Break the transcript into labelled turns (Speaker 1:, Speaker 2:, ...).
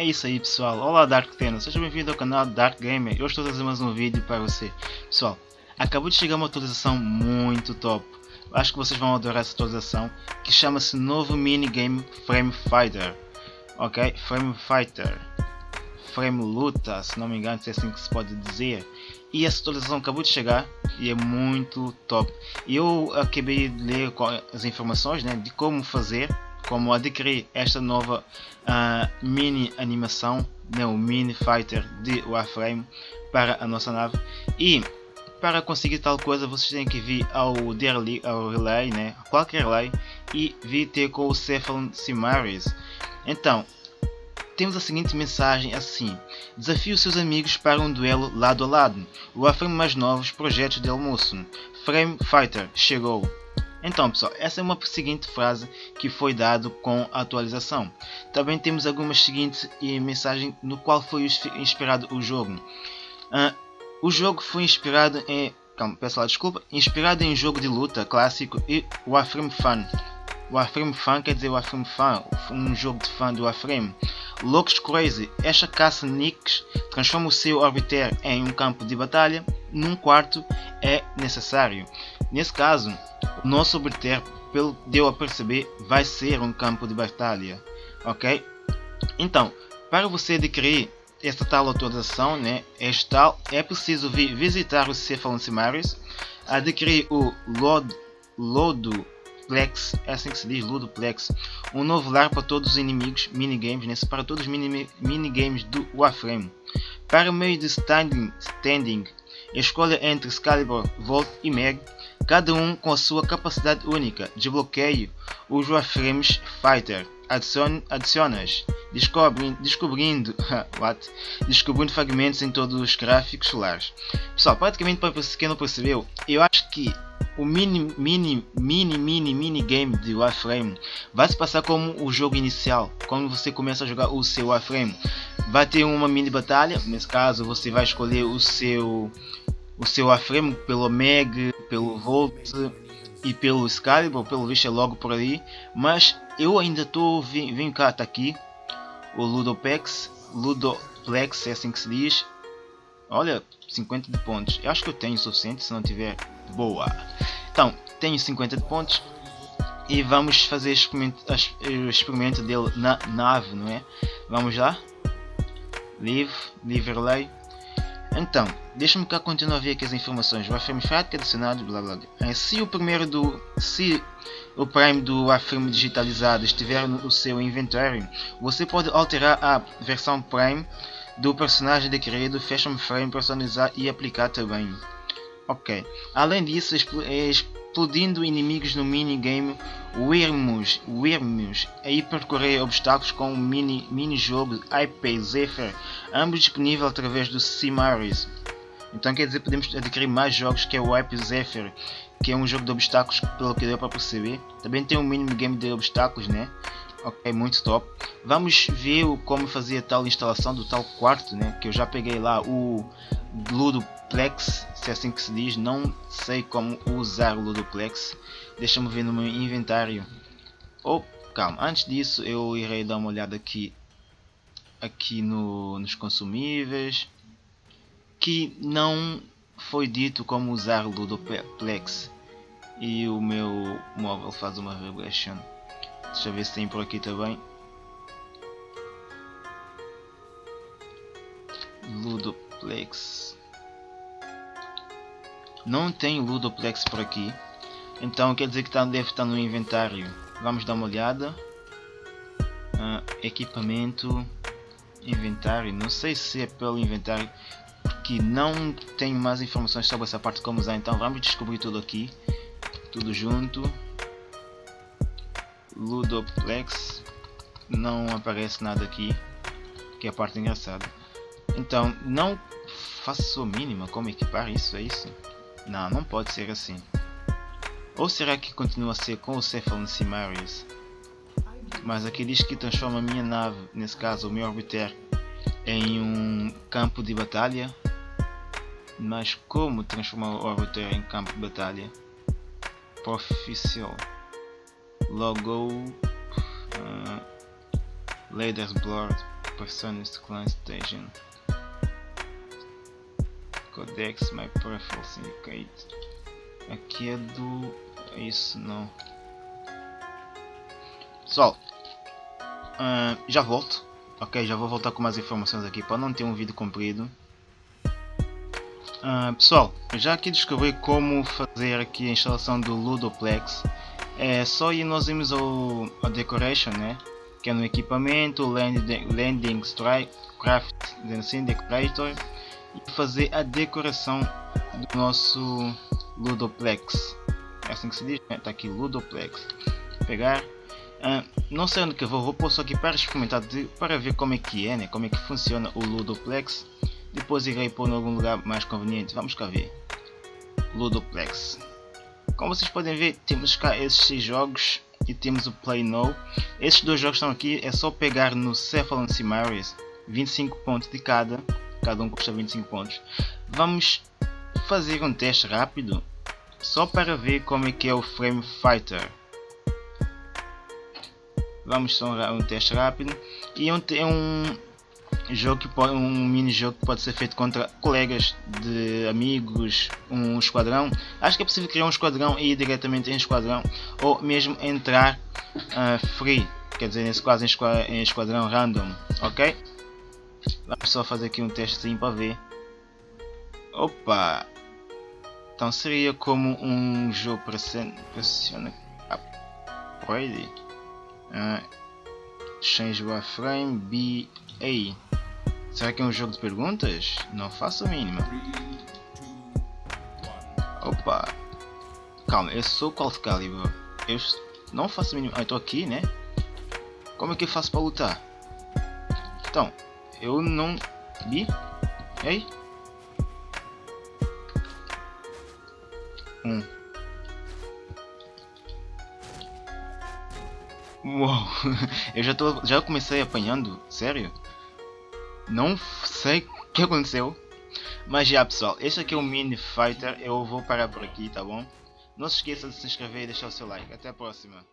Speaker 1: É isso aí pessoal, olá Dark Teno, seja bem-vindo ao canal Dark Gamer, eu estou trazendo mais um vídeo para você. Pessoal, acabou de chegar uma atualização muito top, acho que vocês vão adorar essa atualização, que chama-se novo minigame Frame Fighter. Ok? Frame Fighter. Frame Luta, se não me engano, se é assim que se pode dizer. E essa atualização acabou de chegar e é muito top. Eu acabei de ler as informações né, de como fazer como adquirir esta nova uh, mini animação, né, o Mini Fighter de Warframe para a nossa nave e para conseguir tal coisa vocês têm que vir ao, daily, ao relay, né, qualquer relay e vir ter com o Cephalon Simaris. Então, temos a seguinte mensagem assim, desafie os seus amigos para um duelo lado a lado, o Warframe mais novos projetos de almoço, Frame Fighter chegou. Então pessoal, essa é uma seguinte frase que foi dado com a atualização. Também temos algumas seguintes mensagens no qual foi inspirado o jogo. Uh, o jogo foi inspirado em... Calma, lá desculpa. Inspirado em jogo de luta clássico e Warframe Fan. Warframe Fan quer dizer Warframe Fan, um jogo de fã do Warframe. Locks Crazy, esta caça Nicks transforma o seu orbiter em um campo de batalha, num quarto é necessário. Nesse caso, o nosso orbiter, pelo deu a perceber, vai ser um campo de batalha, ok? Então, para você adquirir esta tal atualização, né, este tal, é preciso vir visitar o Cephalon Simaris, adquirir o Lod, Lodoplex, é assim que se diz, Ludoplex, um novo lar para todos os inimigos, minigames, né, para todos os mini, minigames do Warframe. Para meio de standing, standing escolha entre Excalibur, Volt e Meg, cada um com a sua capacidade única. Desbloqueie os Warframes Fighter. Adicione, adicionas, descobrindo, descobrindo, what? descobrindo fragmentos em todos os gráficos solares. Pessoal, praticamente para quem não percebeu, eu acho que o mini, mini, mini, mini, mini game de Warframe vai se passar como o jogo inicial, quando você começa a jogar o seu Warframe. Vai ter uma mini batalha, nesse caso você vai escolher o seu o seu Afremo pelo Meg, pelo Volt e pelo Excalibur, pelo visto é logo por aí, mas eu ainda estou, vem, vem cá, está aqui, o Ludopex, Ludoplex é assim que se diz, olha, 50 de pontos, eu acho que eu tenho o suficiente se não tiver, boa, então, tenho 50 de pontos, e vamos fazer o experimento dele na nave, não é? Vamos lá, Live, Live então, deixa-me cá continuar a ver aqui as informações. O Warframe Fat adicionado, blá blá blá. Se o primeiro do. Se o Prime do Warframe digitalizado estiver no seu inventário, você pode alterar a versão Prime do personagem adquirido, Fashion Frame, personalizar e aplicar também. Ok. Além disso, explodindo inimigos no minigame Wyrmus, Wyrmus e percorrer obstáculos com o mini, mini jogo IP Zephyr, ambos disponíveis através do Simaris. Então quer dizer podemos adquirir mais jogos que é o IP Zephyr, que é um jogo de obstáculos pelo que deu para perceber. Também tem um mini game de obstáculos, né? Ok, muito top. Vamos ver como fazer tal instalação do tal quarto, né? Que eu já peguei lá o Ludoplex, se é assim que se diz. Não sei como usar o Ludoplex. Deixa-me ver no meu inventário. Oh, calma. Antes disso, eu irei dar uma olhada aqui, aqui no, nos consumíveis, que não foi dito como usar o Ludoplex. E o meu móvel faz uma regression. Deixa eu ver se tem por aqui também. Ludoplex. Não tem Ludoplex por aqui. Então quer dizer que tá, deve estar no inventário. Vamos dar uma olhada. Uh, equipamento. Inventário. Não sei se é pelo inventário. Porque não tenho mais informações sobre essa parte como usar. Então vamos descobrir tudo aqui. Tudo junto. Ludoplex. Não aparece nada aqui. Que é a parte engraçada. Então, não faço a mínima como equipar isso, é isso? Não, não pode ser assim. Ou será que continua a ser com o Cephalon Simarius? Mas aqui diz que transforma a minha nave, nesse caso o meu orbiter, em um campo de batalha. Mas como transformar o orbiter em campo de batalha? Profissional. Logo. Uh, Leader's Blood. Personas Clan Station. Codex My Peripheral Syndicate. Aqui é do. É isso não. Pessoal, uh, já volto. Ok, já vou voltar com mais informações aqui para não ter um vídeo comprido. Uh, pessoal, já aqui descobri como fazer aqui a instalação do Ludoplex. É só ir nós irmos ao, ao Decoration, né? Que é no equipamento, Landing, landing Strike, Craft, assim, Decorator e fazer a decoração do nosso Ludoplex. É assim que se diz, né? Tá aqui Ludoplex. Pegar. Uh, não sei onde que eu vou, vou pôr só aqui para experimentar, de, para ver como é que é, né? Como é que funciona o Ludoplex. Depois irei pôr em algum lugar mais conveniente. Vamos cá ver. Ludoplex. Como vocês podem ver, temos cá esses jogos e temos o Play Now. Esses dois jogos estão aqui, é só pegar no Cephalon Simaris, 25 pontos de cada, cada um custa 25 pontos. Vamos fazer um teste rápido, só para ver como é que é o Frame Fighter. Vamos só um teste rápido e um, um jogo que pode, um mini jogo que pode ser feito contra colegas de amigos, um esquadrão. Acho que é possível criar um esquadrão e ir diretamente em esquadrão ou mesmo entrar uh, free, quer dizer, nesse caso em esquadrão random, ok? Vamos só fazer aqui um testezinho para ver. Opa! Então seria como um jogo pressiona upgrade. Uh, change wireframe BA. Será que é um jogo de perguntas? Não faço a mínima. Opa! Calma, eu sou qual calibre? Eu não faço a mínima. Ah, estou aqui, né? Como é que eu faço para lutar? Então, eu não vi. Ei? Um. Uou, eu já tô, já comecei apanhando, sério? Não sei o que aconteceu. Mas já pessoal, este aqui é o Mini Fighter, eu vou parar por aqui, tá bom? Não se esqueça de se inscrever e deixar o seu like. Até a próxima.